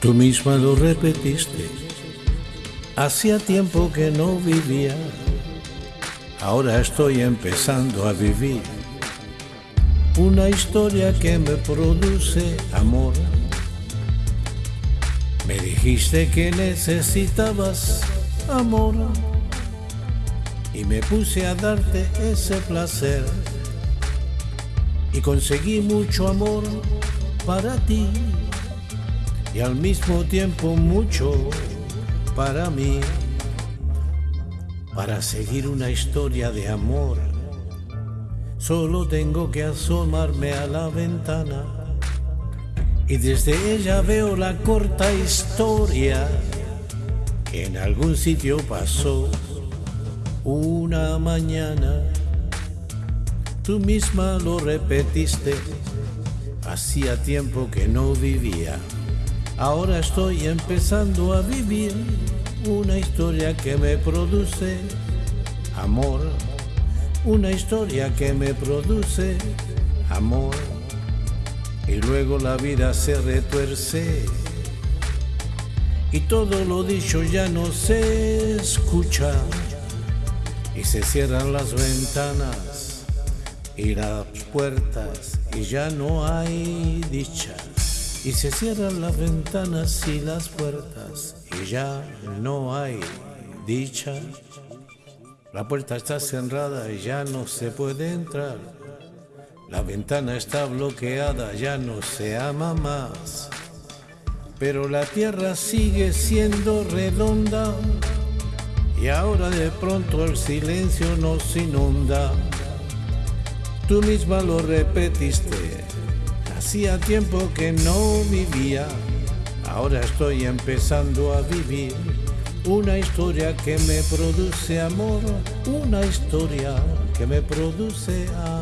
Tú misma lo repetiste. Hacía tiempo que no vivía. Ahora estoy empezando a vivir. Una historia que me produce amor. Me dijiste que necesitabas amor. Y me puse a darte ese placer. Y conseguí mucho amor para ti y al mismo tiempo mucho para mí, para seguir una historia de amor. Solo tengo que asomarme a la ventana y desde ella veo la corta historia que en algún sitio pasó una mañana. Tú misma lo repetiste, hacía tiempo que no vivía. Ahora estoy empezando a vivir una historia que me produce amor, una historia que me produce amor. Y luego la vida se retuerce. Y todo lo dicho ya no se escucha. Y se cierran las ventanas y las puertas y ya no hay dicha y se cierran las ventanas y las puertas y ya no hay dicha. La puerta está cerrada y ya no se puede entrar. La ventana está bloqueada, ya no se ama más. Pero la tierra sigue siendo redonda y ahora de pronto el silencio nos inunda. Tú misma lo repetiste Hacía tiempo que no vivía, ahora estoy empezando a vivir una historia que me produce amor, una historia que me produce amor.